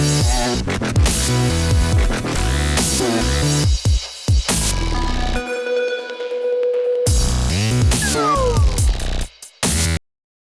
and